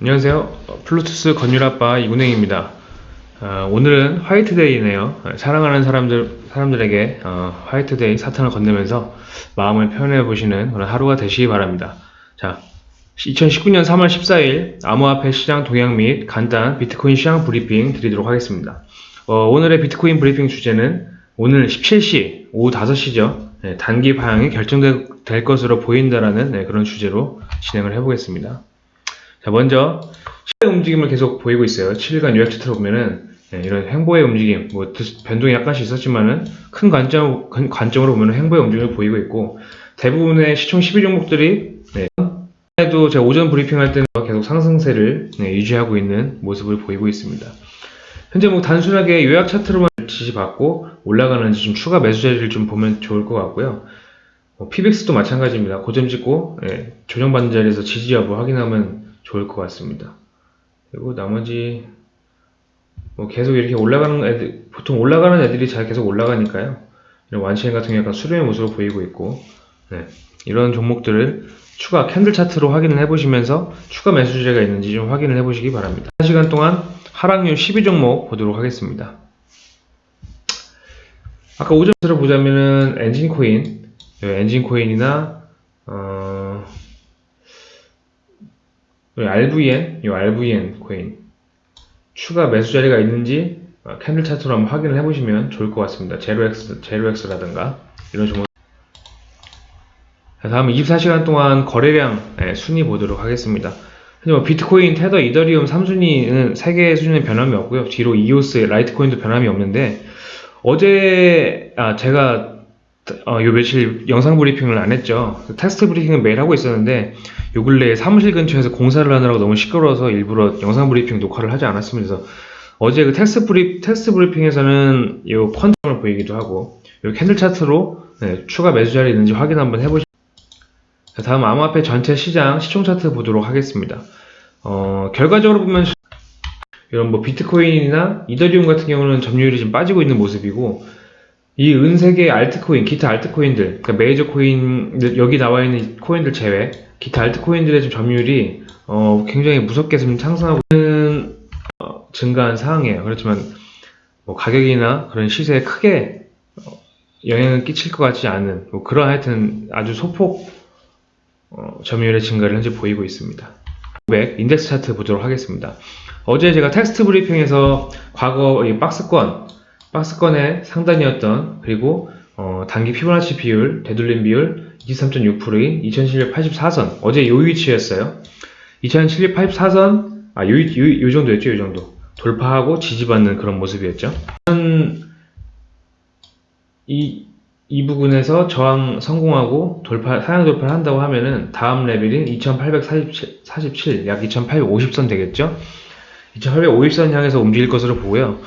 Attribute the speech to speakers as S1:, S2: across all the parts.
S1: 안녕하세요. 어, 플루투스 건율아빠 이군행입니다. 어, 오늘은 화이트데이네요. 어, 사랑하는 사람들, 사람들에게 어, 화이트데이 사탕을 건네면서 마음을 표현해 보시는 그런 하루가 되시기 바랍니다. 자, 2019년 3월 14일 암호화폐 시장 동향 및 간단 비트코인 시장 브리핑 드리도록 하겠습니다. 어, 오늘의 비트코인 브리핑 주제는 오늘 17시, 오후 5시죠. 단기 방향이 결정될 것으로 보인다라는 네, 그런 주제로 진행을 해보겠습니다. 자, 먼저 시의 움직임을 계속 보이고 있어요. 7일간 요약 차트로 보면은 네, 이런 행보의 움직임, 뭐 드- 변동이 약간씩 있었지만은 큰 관점 큰 관점으로 보면 행보의 움직임을 보이고 있고 대부분의 시총 12 종목들이 네, 에도 제가 오전 브리핑할 때는 계속 상승세를 네, 유지하고 있는 모습을 보이고 있습니다. 현재 뭐 단순하게 요약 차트로만 지지받고 올라가는지 좀 추가 매수 자리를 좀 보면 좋을 것 같고요. 뭐 PBX도 마찬가지입니다. 고점 찍고 예, 조정받는 자리에서 지지 여부 확인하면 좋을 것 같습니다. 그리고 나머지 뭐 계속 이렇게 올라가는 애들 보통 올라가는 애들이 잘 계속 올라가니까요. 이런 완치행 같은 경우 약간 수렴의 모습을 보이고 있고 네, 이런 종목들을 추가 캔들 차트로 확인을 해보시면서 추가 매수자가 있는지 좀 확인을 해보시기 바랍니다. 1시간 동안 하락률 12종목 보도록 하겠습니다. 아까 오전으로 보자면은 엔진 코인, 엔진 코인이나 어, 이 RVN, 이 RVN 코인 추가 매수 자리가 있는지 어, 캔들 차트로 한번 확인을 해보시면 좋을 것 같습니다. 제로엑스, 제로엑스라든가 이런. 자, 다음 24시간 동안 거래량 네, 순위 보도록 하겠습니다. 뭐 비트코인, 테더, 이더리움 3순위는 세 개 순위의 변함이 없고요. 뒤로 이오스, 라이트코인도 변함이 없는데 어제 아 제가 어, 요 며칠 영상 브리핑을 안 했죠. 텍스트 브리핑은 매일 하고 있었는데 요 근래에 사무실 근처에서 공사를 하느라고 너무 시끄러워서 일부러 영상 브리핑 녹화를 하지 않았습니다. 어제 그 텍스트 브리 브리핑에서는 요 펀점을 보이기도 하고 요 캔들 차트로 네, 추가 매수 자리 있는지 확인 한번 해보시. 자, 다음 암호화폐 전체 시장 시총 차트 보도록 하겠습니다. 어, 결과적으로 보면 이런 뭐 비트코인이나 이더리움 같은 경우는 점유율이 좀 빠지고 있는 모습이고 이 은색의 알트코인, 기타 알트코인들, 그러니까 메이저 코인 여기 나와 있는 코인들 제외 기타 알트코인들의 좀 점유율이 어, 굉장히 무섭게 지금 상승하고 있는 어, 증가한 상황이에요. 그렇지만 뭐 가격이나 그런 시세에 크게 어, 영향을 끼칠 것 같지 않은 뭐 그런 하여튼 아주 소폭 어, 점유율의 증가를 현재 보이고 있습니다. 500 인덱스 차트 보도록 하겠습니다. 어제 제가 텍스트 브리핑에서 과거 이 박스권, 박스권의 상단이었던 그리고 어, 단기 피보나치 비율, 되돌림 비율 23.6%인 2784선 어제 요 위치였어요. 2784선 아, 요, 요, 요 정도였죠, 요 정도. 돌파하고 지지받는 그런 모습이었죠. 이, 이 부분에서 저항 성공하고 돌파, 상향 돌파를 한다고 하면은 다음 레벨인 2847, 47, 약 2850선 되겠죠? 2850선 향해서 움직일 것으로 보고요.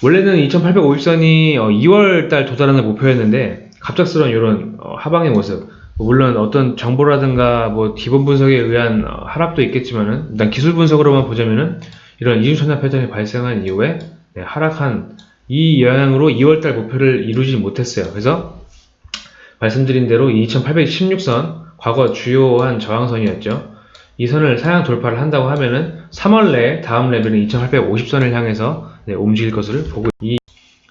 S1: 원래는 2850선이 2월달 도달하는 목표였는데 갑작스러운 이런 어, 하방의 모습 물론 어떤 정보라든가 뭐 기본 분석에 의한 어, 하락도 있겠지만은 일단 기술 분석으로만 보자면은 이런 이중천하 패턴이 발생한 이후에 네, 하락한 이 영향으로 2월달 목표를 이루지 못했어요. 그래서 말씀드린 대로 2816선 과거 주요한 저항선이었죠. 이 선을 사양 돌파를 한다고 하면은 3월 내에 다음 레벨은 2850선을 향해서 네, 움직일 것을 보고 이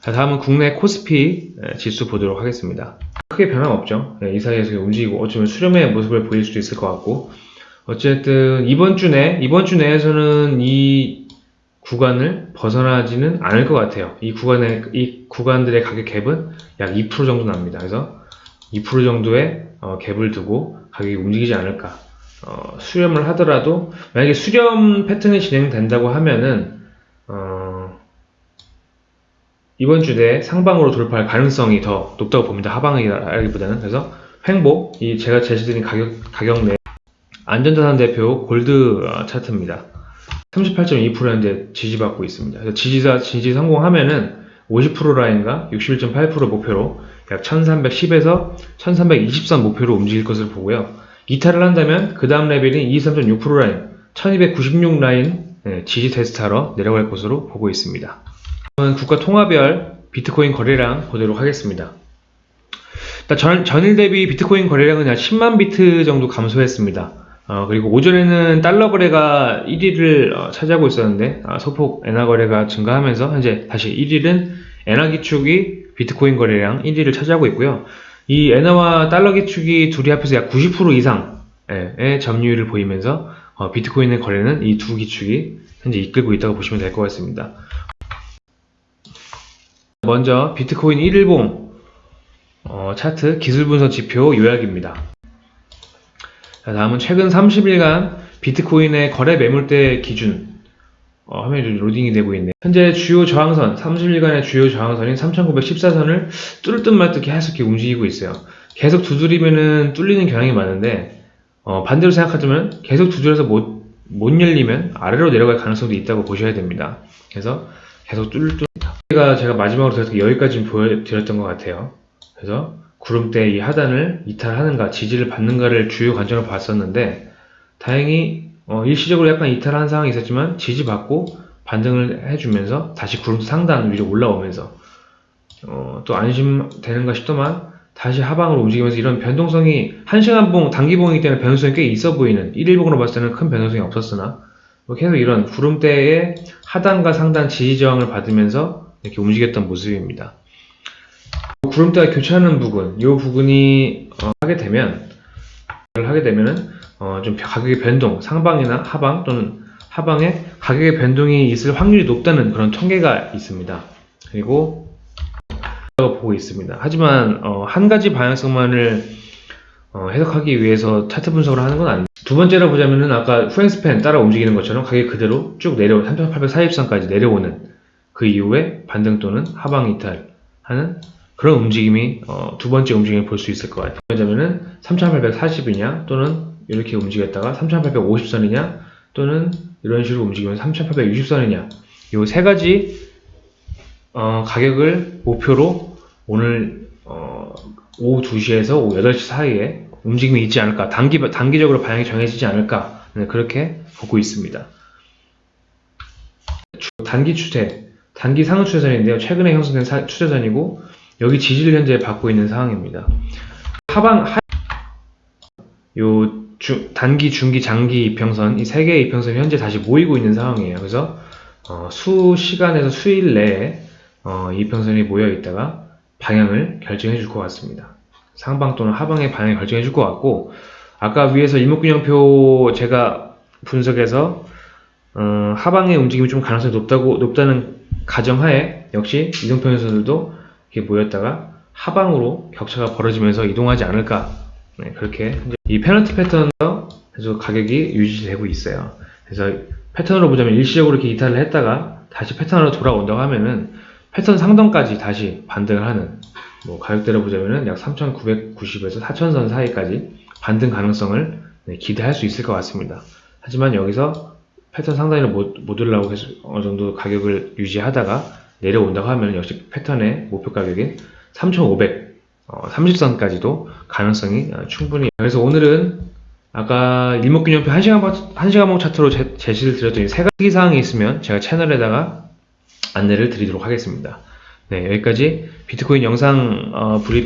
S1: 자, 다음은 국내 코스피 네, 지수 보도록 하겠습니다. 크게 변함 없죠. 네, 이 사이에서 움직이고 어쩌면 수렴의 모습을 보일 수도 있을 것 같고 어쨌든 이번 주 내, 이번 주 내에서는 이 구간을 벗어나지는 않을 것 같아요. 이 구간의, 이 구간들의 가격 갭은 약 2% 정도 납니다. 그래서 2% 정도의 어, 갭을 두고 가격이 움직이지 않을까. 어, 수렴을 하더라도 만약에 수렴 패턴이 진행된다고 하면은 어, 이번 주 내에 상방으로 돌파할 가능성이 더 높다고 봅니다. 하방이라기보다는 그래서 횡보 이 제가 제시드린 가격 가격 내 안전자산 대표 골드 어, 차트입니다. 38.2% 현재 지지받고 있습니다. 지지사 지지 성공하면은 50% 라인과 61.8% 목표로 약 1310에서 1320선 목표로 움직일 것을 보고요. 이탈을 한다면 그 다음 레벨인 23.6% 라인, 1296 라인 네, 지지 테스트하러 내려갈 것으로 보고 있습니다. 다음은 국가 통화별 비트코인 거래량 보도록 하겠습니다. 전, 전일 대비 비트코인 거래량은 약 10만 비트 정도 감소했습니다. 어, 그리고 오전에는 달러 거래가 1위를 어, 차지하고 있었는데 아, 소폭 엔화 거래가 증가하면서 현재 다시 1위는 엔화 기축이 비트코인 거래량 1위를 차지하고 있고요. 이 엔화와 달러 기축이 둘이 합해서 약 90% 이상의 점유율을 보이면서 어, 비트코인의 거래는 이 두 기축이 현재 이끌고 있다고 보시면 될 것 같습니다. 먼저 비트코인 1일봉 어, 차트 기술 분석 지표 요약입니다. 자, 다음은 최근 30일간 비트코인의 거래 매물대 기준 어, 화면이 좀 로딩이 되고 있네요. 현재 주요 저항선, 30일간의 주요 저항선인 3914선을 뚫을 듯말듯 계속 움직이고 있어요. 계속 두드리면은 뚫리는 경향이 많은데 어, 반대로 생각하자면 계속 두드려서 못, 못 열리면 아래로 내려갈 가능성도 있다고 보셔야 됩니다. 그래서 계속 뚫을 뚫니다. 제가 제가 마지막으로 게 여기까지 보여드렸던 것 같아요. 그래서 구름대 이 하단을 이탈하는가 지지를 받는가를 주요 관점으로 봤었는데 다행히 어, 일시적으로 약간 이탈한 상황이 있었지만 지지받고 반등을 해주면서 다시 구름 상단 위로 올라오면서 어, 또 안심되는가 싶더만 다시 하방으로 움직이면서 이런 변동성이 한시간봉 단기봉이기 때문에 변동성이 꽤 있어 보이는 1일봉으로 봤을 때는 큰 변동성이 없었으나 뭐 계속 이런 구름대의 하단과 상단 지지 저항을 받으면서 이렇게 움직였던 모습입니다. 구름대가 교차하는 부분, 이 부분이 어, 하게 되면 하게 되면은 어, 좀 가격의 변동, 상방이나 하방 또는 하방에 가격의 변동이 있을 확률이 높다는 그런 통계가 있습니다. 그리고 보고 있습니다. 하지만 어, 한 가지 방향성만을 어, 해석하기 위해서 차트 분석을 하는 건 아닙니다. 두 번째로 보자면은 아까 후행스팬 따라 움직이는 것처럼 가격이 그대로 쭉 내려 3840선까지 내려오는 그 이후에 반등 또는 하방 이탈하는 그런 움직임이 어, 두 번째 움직임을 볼 수 있을 것 같아요. 왜냐면은 3840이냐 또는 이렇게 움직였다가 3850선이냐 또는 이런 식으로 움직이면 3860선이냐 이 세 가지 어, 가격을 목표로 오늘 어, 오후 2시에서 오후 8시 사이에 움직임이 있지 않을까 단기, 단기적으로 방향이 정해지지 않을까 네, 그렇게 보고 있습니다. 단기 추세 단기 상승 추세선인데요. 최근에 형성된 사- 추세선이고 여기 지지를 현재 받고 있는 상황입니다. 하방 하... 요 주- 단기, 중기, 장기 이평선 이 세 개의 이평선이 현재 다시 모이고 있는 상황이에요. 그래서 어, 수 시간에서 수일 내에 어, 이평선이 모여 있다가 방향을 결정해 줄 것 같습니다. 상방 또는 하방의 방향을 결정해 줄 것 같고 아까 위에서 일목균형표 제가 분석해서 어, 하방의 움직임이 좀 가능성이 높다고 높다는 가정하에 역시 이동평선들도 이렇게 모였다가 하방으로 격차가 벌어지면서 이동하지 않을까 네, 그렇게 이 페널티 패턴에서 계속 가격이 유지되고 있어요. 그래서 패턴으로 보자면 일시적으로 이렇게 이탈을 했다가 다시 패턴으로 돌아온다고 하면은 패턴 상단까지 다시 반등을 하는 뭐 가격대로 보자면은 약 3,990에서 4,000선 사이까지 반등 가능성을 네, 기대할 수 있을 것 같습니다. 하지만 여기서 패턴 상단을 못, 못 올라오고 계속 어느 정도 가격을 유지하다가 내려온다고 하면 역시 패턴의 목표 가격인 3,500 어, 30선까지도 가능성이 어, 충분히 그래서 오늘은 아까 일목균형표 1시간, 1시간봉 차트로 제, 제시를 드렸던 이세 가지 사항이 있으면 제가 채널에다가 안내를 드리도록 하겠습니다. 네, 여기까지 비트코인 영상 어, 브리핑